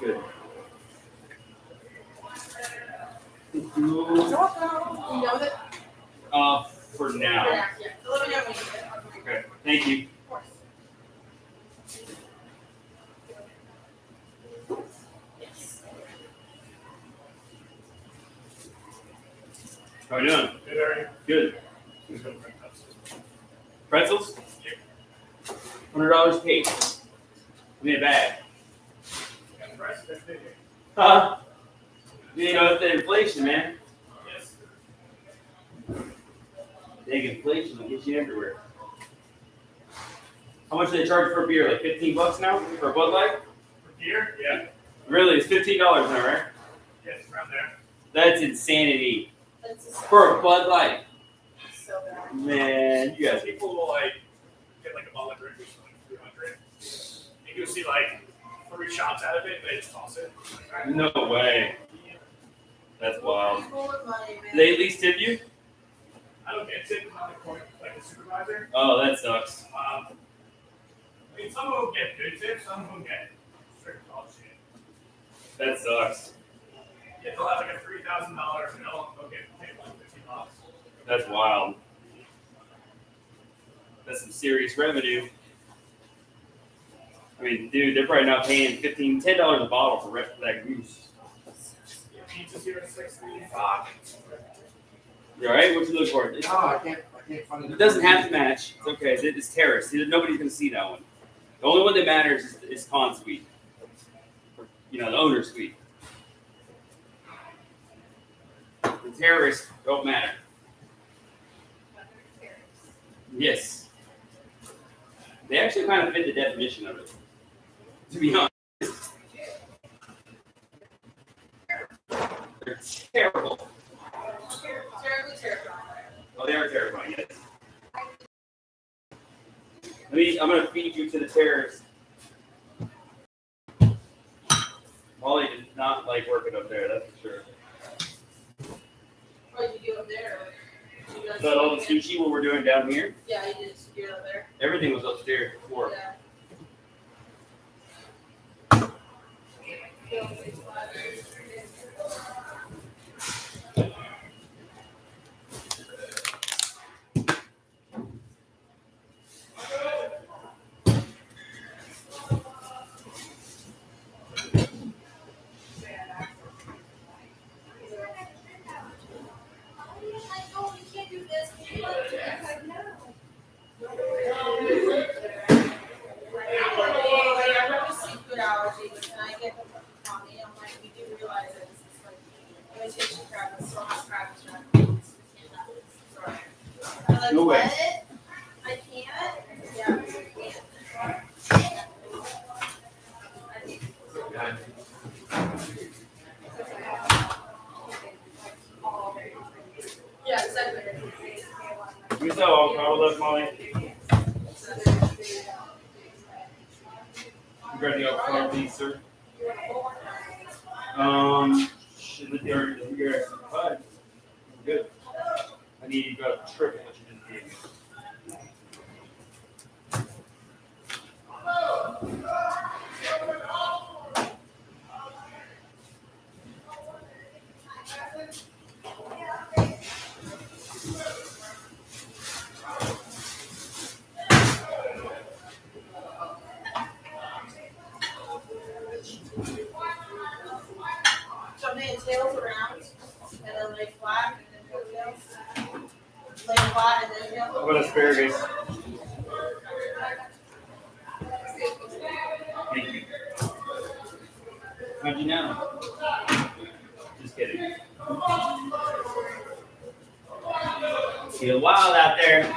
Speaker 1: Good.
Speaker 7: You know that?
Speaker 1: Uh, for now.
Speaker 7: Yeah, yeah. Let me know when you get it.
Speaker 1: Okay, thank you.
Speaker 7: Of course. Yes.
Speaker 1: How you doing?
Speaker 2: Good, Harry.
Speaker 1: Good.
Speaker 2: He's gonna bring us.
Speaker 1: Pretzels? Hundred dollars paid. Give me a bag.
Speaker 2: Got the price, that's big.
Speaker 1: Huh? You know, it's the inflation, man.
Speaker 2: Yes.
Speaker 1: Big inflation will get you everywhere. How much do they charge for a beer? Like fifteen bucks now for a Bud Light?
Speaker 2: For beer, yeah,
Speaker 1: Really, it's fifteen dollars now, right?
Speaker 2: yeah, it's around there.
Speaker 1: That's insanity
Speaker 7: That's just
Speaker 1: for a Bud Light.
Speaker 7: so bad.
Speaker 1: Man, you guys.
Speaker 2: people will like get like a bottle of drink or something, three hundred. You can see like three shots out of it, and they just toss it.
Speaker 1: No way. That's wild.
Speaker 7: People with money,
Speaker 1: they at least tip you?
Speaker 2: I don't get tipped on the court like the supervisor.
Speaker 1: Oh, that sucks.
Speaker 2: I mean, some of them get good tips, some of them get straight dog shit.
Speaker 1: That sucks.
Speaker 2: Yeah, they'll have like a three thousand dollar bill, they'll get paid like fifty bucks.
Speaker 1: That's wild. That's some serious revenue. I mean, dude, they're probably not paying fifteen, ten dollars a bottle for re- for that goose.
Speaker 2: Yeah, here at sixty.
Speaker 1: You all right? What you look for? It's-
Speaker 8: No, I can't, I can't find it.
Speaker 1: It doesn't have to match. It's okay. It's, it's terrace. Nobody's gonna see that one. The only one that matters is, is Khan suite. You know, the owner suite. The terrorists don't matter. Yes. They actually kind of fit the definition of it. To be honest. They're terrible.
Speaker 7: Terribly terrifying.
Speaker 1: Oh, they are terrifying, yes. I'm gonna feed you to the terrorists. Molly did not like working up there, that's for sure.
Speaker 7: What did you do up there? Did you guys-
Speaker 1: But all the sushi, what we're doing down here,
Speaker 7: Yeah, you did. Did up there.
Speaker 1: everything was upstairs How'd you know? Just kidding. Feel wild out there.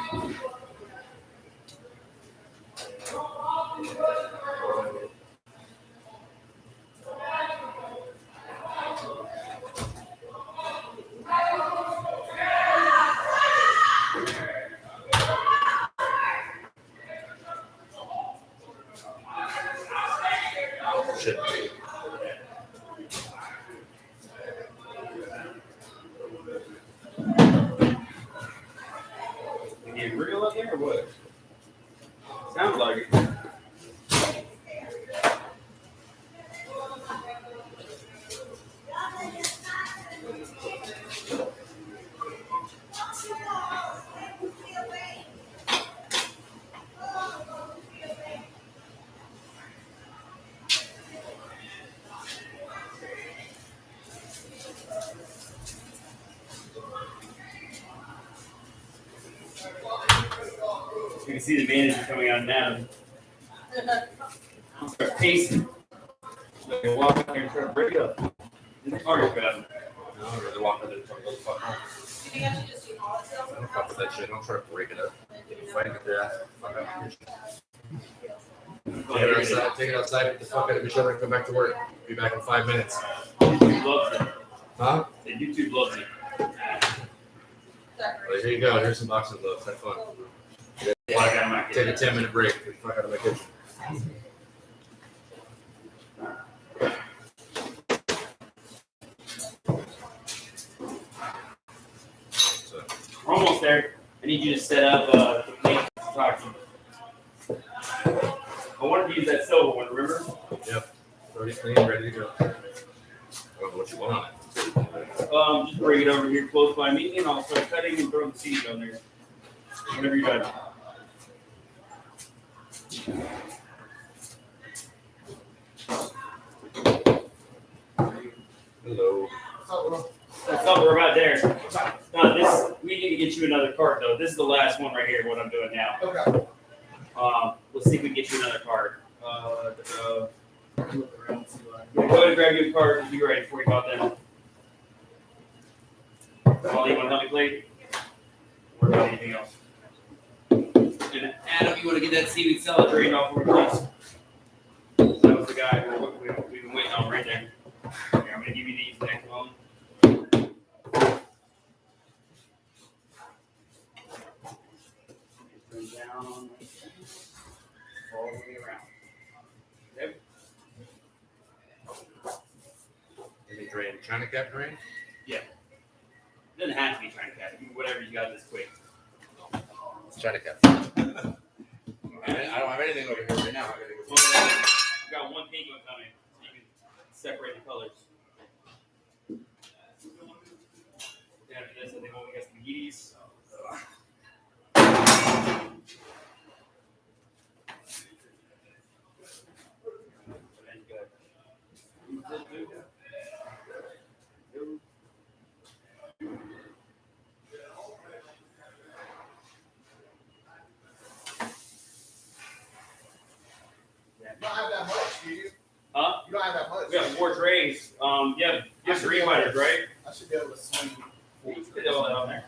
Speaker 1: See the manager coming out now. I'll start pacing. So I walk out there and try to break up. In the car about
Speaker 8: No, I'd rather walk in there and try to go fuck home.
Speaker 7: You think I should just do all tails
Speaker 8: I don't fuck with that shit. Don't try to break it up.
Speaker 7: do
Speaker 8: If I get there, fuck out.
Speaker 1: call
Speaker 8: Take it outside, take it outside, get the fuck out of each other, and come back to work. Be back in five minutes.
Speaker 1: YouTube loves it.
Speaker 8: Huh?
Speaker 1: The YouTube loves it.
Speaker 8: Well, here you go. Here's some boxing gloves. Have fun.
Speaker 1: Well, I got my
Speaker 8: Take a ten minute break. The fuck out of my kitchen. So,
Speaker 1: We're almost there. I need you to set up uh, the plate to talk to you. I wanted to use that silver one, remember? Yep.
Speaker 8: Already clean, ready to go. I don't know what you want on it.
Speaker 1: Um, just bring it over here close by me and I'll start cutting and throwing the seed on there. Whenever you're done.
Speaker 8: Hello.
Speaker 1: That's all we're about there. No, this, we need to get you another card though. This is the last one right here, what I'm doing now.
Speaker 3: Okay.
Speaker 1: Um, let's see if we can get you another card. Uh, uh, yeah, go ahead and grab your card and be ready before you call them. Paul, you wanna help me play? Or anything else? Adam, you wanna get that seaweed salad drained off for please? That was the guy we, we, we've been waiting on right there. Here, I'm gonna give you these next one. Down, all the way around.
Speaker 8: Any drain? China cap drain? Yeah.
Speaker 1: Doesn't have to be trying to catch it, whatever you got this quick.
Speaker 8: China cap. I I don't have anything over here right now. I gotta go-
Speaker 1: Well, we got one pink one coming, so you can separate the colors. After this, I think we got some Yeeties.
Speaker 3: You don't have that much, do you?
Speaker 1: Huh?
Speaker 3: You don't have that much.
Speaker 1: We got four trays. Um, yeah, just green lighters, right?
Speaker 3: I should be able to swing.
Speaker 1: You can Put all that on there.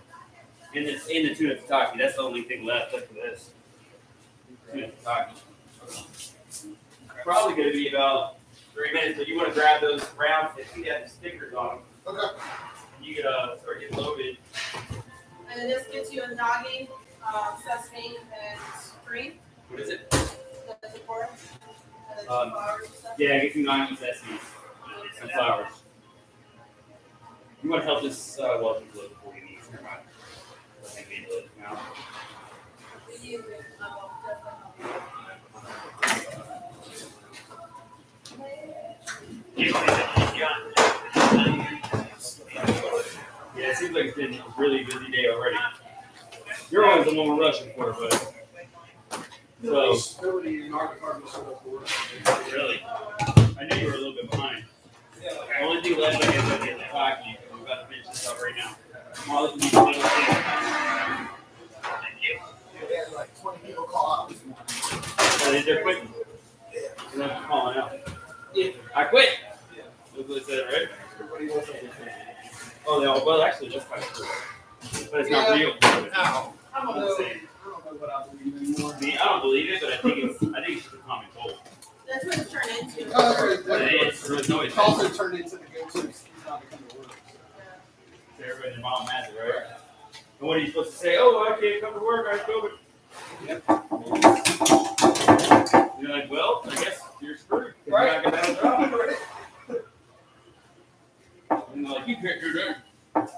Speaker 1: And it's in the tuna tataki. That's the only thing left after this. Tuna tataki. Probably gonna be about three minutes, but you wanna grab those rounds that you have the stickers on them.
Speaker 3: Okay.
Speaker 1: You could, uh, start getting loaded.
Speaker 7: And then this gets you a noggin, um, sesame and green,
Speaker 1: What is it?
Speaker 7: the decor.
Speaker 1: Um. Yeah, get some nine sesames and flowers. You wanna help this, uh, well, load before you need. Never mind. Think we load now. Yeah, it seems like it's been a really busy day already. You're always the one we're rushing for, but so
Speaker 3: Nobody in our department showed up for work.
Speaker 1: really, I knew you were a little bit behind. The only thing left, I guess, is getting the hockey. We're about to finish this up right now. Molly can be the little thing.
Speaker 3: They had like twenty people call out this morning.
Speaker 1: But they're quitting. They're not calling out. I quit. Look what it said, right?
Speaker 3: Everybody was like,
Speaker 1: Oh, they all, well, actually, that's of true. But it's not real.
Speaker 3: Ow. I don't know. I don't what I believe anymore.
Speaker 1: I mean, I don't believe it, but I think it's, I think it's just a common cold.
Speaker 7: That's what it's turned into.
Speaker 3: Oh, that's right.
Speaker 1: But it is, there's no, it's
Speaker 3: It's also turned into the go-to. He's not coming to work.
Speaker 1: everybody, their mom has it, right? And what are you supposed to say? Oh, I can't come to work, I have COVID. You're like, well, I guess you're screwed. 'cause You're not gonna have a job. *laughs* And they're like, you can't do that.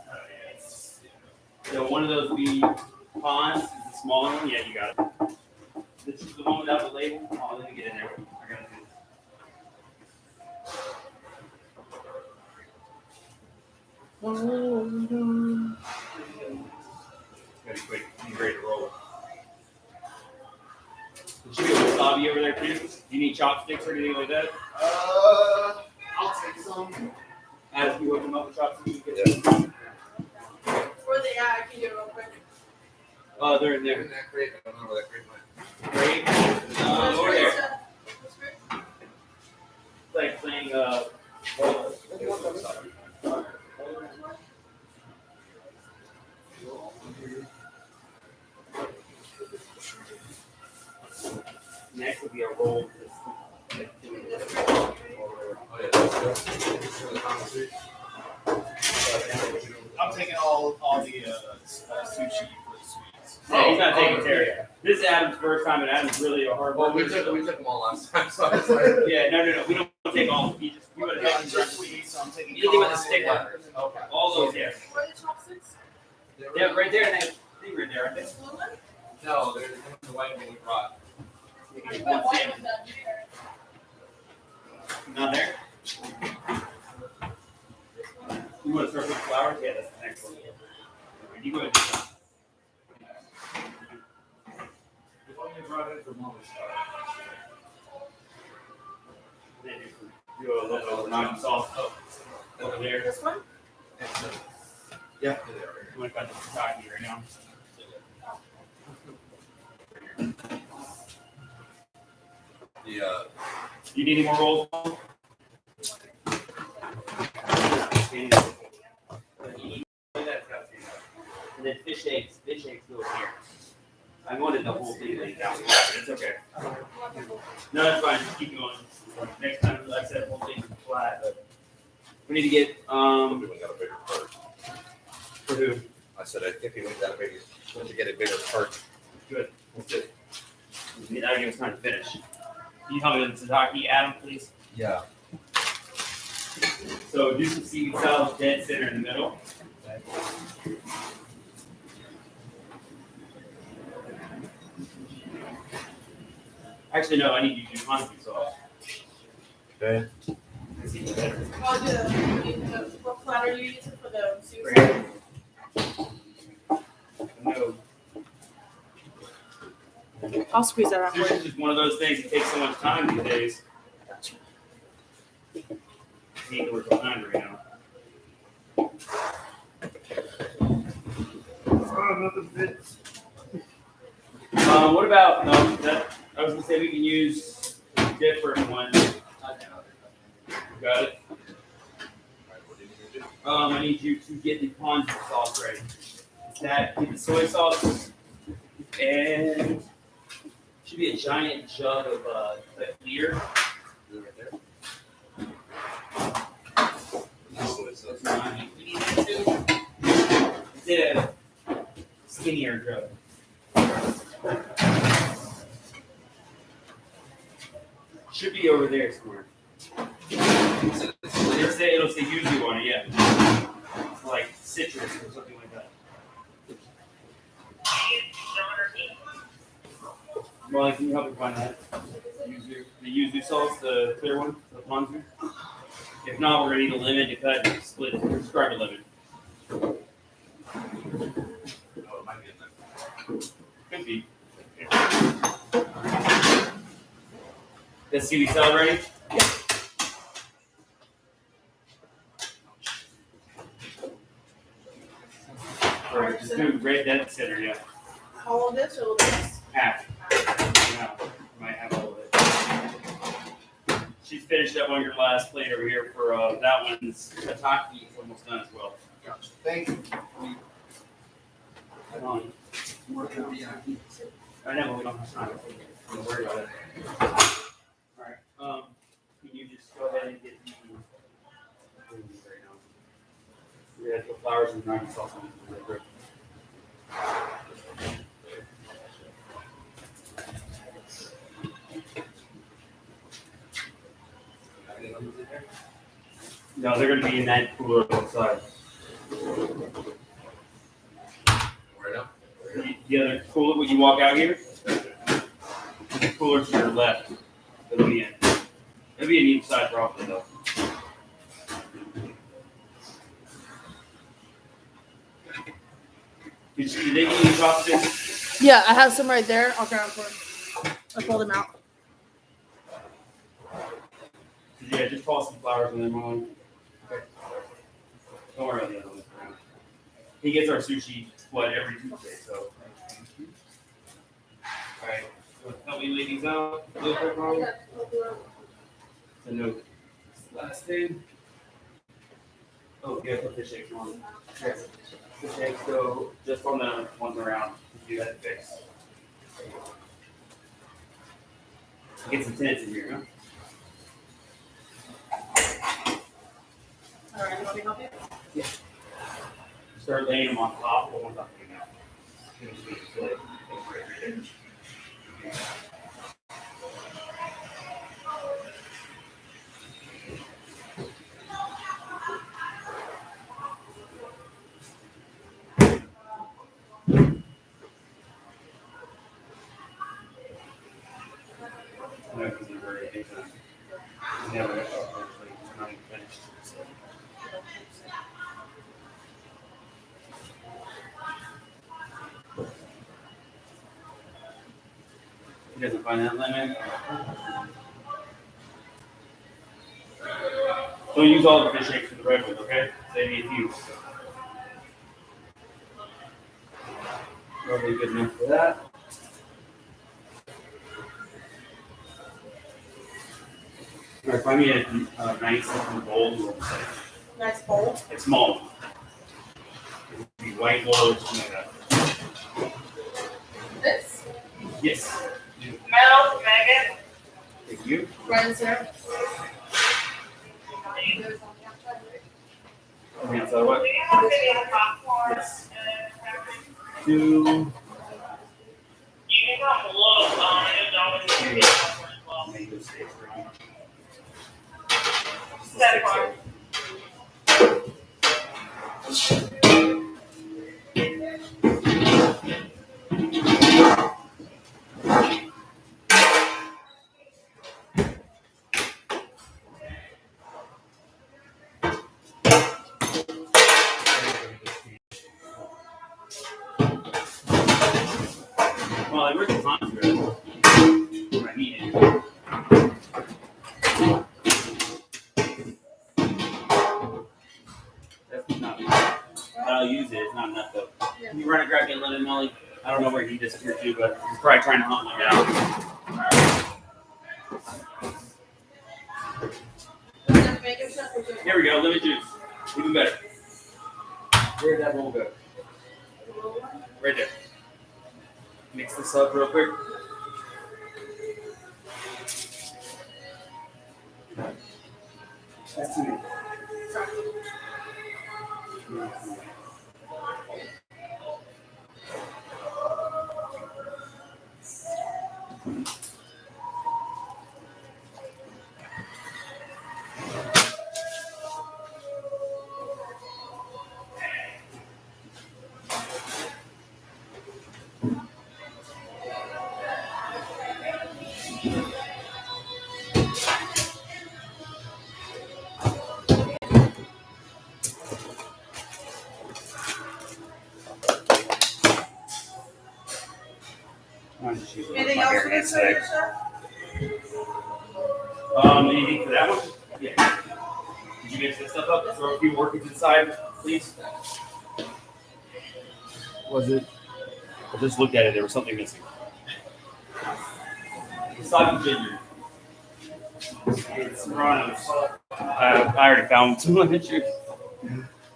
Speaker 1: So one of those wee ponds is the smaller one. Yeah, you got it. This is the one without the label. Oh, let me get in there. I gotta do Very quick. I'm ready to roll. Did you get wasabi over there too? Do you need chopsticks or anything like that?
Speaker 3: Uh, I'll take some.
Speaker 1: As you open up the chopsticks, you get them.
Speaker 7: Or the, yeah, I can do it real quick.
Speaker 1: Oh, they're in there.
Speaker 8: In that crate. I don't know where that crate went.
Speaker 1: Crate? Uh, over there. Like playing, uh, Next would be a roll.
Speaker 2: I'm taking all all the uh, uh sushi.
Speaker 1: Yeah, he's not taking
Speaker 8: oh,
Speaker 1: Terry. This is Adam's first time, and Adam's really a hard
Speaker 8: Well, we took,
Speaker 1: so-
Speaker 8: we took them all last time, so I was like. *laughs*
Speaker 1: Yeah, no, no, no, we don't take all, we just, we would have
Speaker 2: I'm
Speaker 1: done
Speaker 2: just sweets, so I'm taking.
Speaker 1: Anything with a
Speaker 2: corn,
Speaker 1: stick
Speaker 2: yeah.
Speaker 1: on it.
Speaker 2: Okay.
Speaker 1: all those, yeah.
Speaker 7: Where are the chopsticks?
Speaker 1: Yeah, right there, and that thing right there, I think.
Speaker 7: This blue one?
Speaker 8: No, they're the white one we brought.
Speaker 1: You
Speaker 7: I
Speaker 1: can
Speaker 7: put
Speaker 1: get one
Speaker 7: white
Speaker 1: sandwich.
Speaker 7: ones down here.
Speaker 1: Not there? You wanna start with flowers? Yeah, that's the next one. You go ahead. and do that.
Speaker 6: If only brought it from Mama's
Speaker 1: Then you can Do a little bit of non sauce up over there.
Speaker 7: This one?
Speaker 8: Yeah.
Speaker 1: You wanna cut the tataki right now?
Speaker 8: The, uh,
Speaker 1: You need any more rolls? And then fish eggs, fish eggs go here. I wanted the whole thing laid down, but it's okay. No, that's fine, just keep going. Next time, like I said, the whole thing's flat, but we need to get, um,
Speaker 3: We got a bigger cart.
Speaker 1: for who?
Speaker 3: I said, if you got a bigger, once you get a bigger cart.
Speaker 1: Good, that's good. That'll give us time to finish. Can you help me with the tataki, Adam, please?
Speaker 8: yeah.
Speaker 1: So do some seaweed salad dead center in the middle. Actually, no, I need you to do hanji sauce.
Speaker 3: Okay.
Speaker 1: That's even better.
Speaker 7: The, the, what platter you using for the sushi?
Speaker 1: No,
Speaker 7: I'll squeeze that out
Speaker 1: is just one of those things that takes so much time these days. Neither we're so hungry now.
Speaker 6: Oh, nothing fits.
Speaker 1: Um, what about, no, that, I was gonna say we can use different ones. Got it? Um, I need you to get the ponzu sauce ready. That, get the soy sauce, and should be a giant jug of, uh, clear. It's a skinnier jug. Should be over there somewhere. It'll say, it'll say yuzu on it, yeah. It's like citrus or something like that. Molly, can you help me find that? Yuzu, the yuzu sauce, the clear one, the ponzu? If not, we're gonna need a lemon to cut, and split, it. a lemon.
Speaker 8: Oh, it might be in there.
Speaker 1: Could be. Let's see, we sell ready? Alright, just do red dead center, yeah,
Speaker 7: All of this or this?
Speaker 1: half. Yeah, might have all of it. She's finished up on your last plate over here for, uh, that one's tataki, it's almost done as well.
Speaker 8: Gotcha. Thank you.
Speaker 1: Come on. I know, but we don't have time. Don't worry about it. Alright, um, can you just go ahead and get the. Have the flowers and garnish sauce on it. really quick. No, they're gonna be in that cooler outside.
Speaker 8: Right now?
Speaker 1: The- The other cooler, when you walk out here, the cooler to your left, it'll be in. It'll be in each side probably though. Did you, did they give you chopsticks?
Speaker 9: Yeah, I have some right there. I'll grab for one. I pull them out.
Speaker 1: Yeah, just toss some flowers in there, Molly. Don't worry about the other ones. He gets our sushi, what, every Tuesday, so. Alright, so help me lay these out real quick, Molly. The note. Last thing. Oh, yeah, put fish eggs on. Yes. Fish eggs go just on the ones around, you had to fix. Get some tenants in here, huh?
Speaker 9: Help you?
Speaker 1: Start laying them on top one very big, uh, never, He doesn't find that lemon. Don't use all the fish shakes for the red one, okay? Save me a few. Probably good enough for that. All right, find me a, a nice looking bowl. you want to say.
Speaker 7: Nice bowl.
Speaker 1: It's small. It would be white or something like that.
Speaker 7: This.
Speaker 1: Yes.
Speaker 7: Metal, Megan.
Speaker 1: Thank you.
Speaker 7: Sir.
Speaker 1: Okay, so what? Yes. Two.
Speaker 10: You can
Speaker 1: I worked in Hansgrove. Where I not enough. I'll use it. It's not enough though. Can you run and grab me a lemon, Molly? I don't know where he disappeared to, but he's probably trying to hunt me down.
Speaker 7: Anything else for this, sir? sir?
Speaker 1: Um, anything for that one? Yeah. Did you mix this stuff up? Throw a few orchids inside, please. Was it? I just looked at it. There was something missing. Wasabi ginger. It's Rana's. I, I already found some *laughs* lemon juice.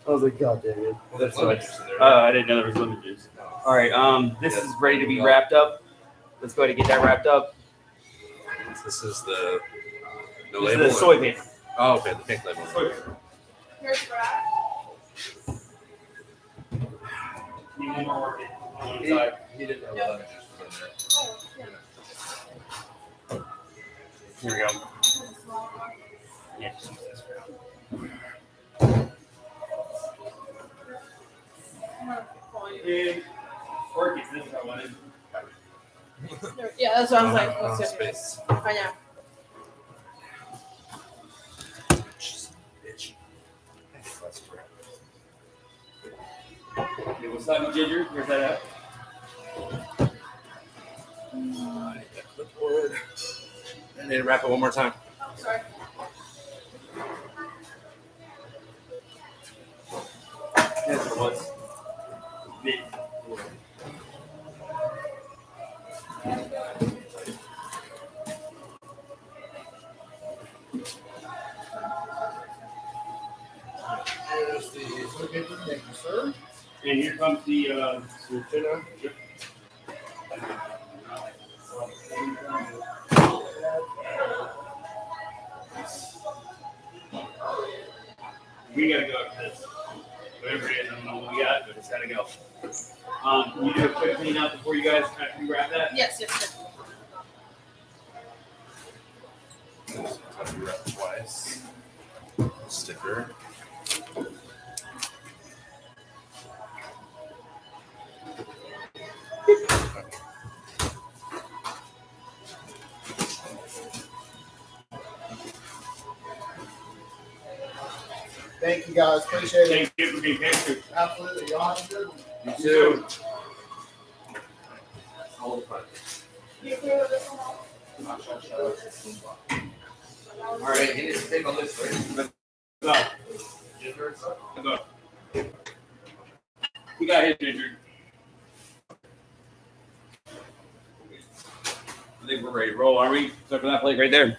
Speaker 1: I was like, God damn it.
Speaker 8: There's
Speaker 1: So
Speaker 8: lemon juice.
Speaker 1: Uh, I didn't know there was lemon juice. All right. Um, this is ready to be wrapped up. Let's go ahead and get that wrapped up.
Speaker 8: This is the no
Speaker 1: This is the soy paper.
Speaker 8: Oh, okay, the pink label.
Speaker 1: Soy paper.
Speaker 7: Here's Brad.
Speaker 1: Need one more orchid on one
Speaker 8: He, he didn't know lemon juice was in
Speaker 7: Oh, yeah.
Speaker 1: Here we go. Yeah, just use this for now.
Speaker 7: I'm gonna call you.
Speaker 1: And orchids, this is what I wanted.
Speaker 7: Yeah, that's what I was uh-huh. like. Oh, uh-huh.
Speaker 8: there.
Speaker 7: What's
Speaker 8: Oh, space.
Speaker 7: I know.
Speaker 8: Crap.
Speaker 1: Okay, wasabi ginger, where's that at?
Speaker 8: I need that clipboard. I need to wrap it one more time.
Speaker 7: Oh, sorry.
Speaker 1: That's what it was.
Speaker 8: Paper. Thank you, sir.
Speaker 1: And here comes the, uh,
Speaker 8: Your tuna.
Speaker 1: We gotta go after this. Whatever it is, I don't know what we got, but it's gotta go. Um, can you do a quick clean up before you guys kind of grab that?
Speaker 7: Yes, yes, yes.
Speaker 8: Twice. Sticker.
Speaker 6: Thank you guys, appreciate it.
Speaker 1: Thank you for being patient.
Speaker 6: Absolutely, y'all have a good one.
Speaker 1: You too.
Speaker 4: You agree with this one?
Speaker 8: All right, you need to take on this, right?
Speaker 1: Go. Go. We got hit injured. I think we're ready to roll, are we? Except for that plate right there.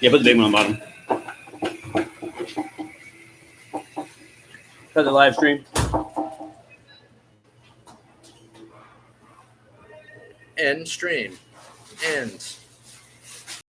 Speaker 1: Yeah, put the big one on the bottom. Cut the live stream.
Speaker 8: End stream. End.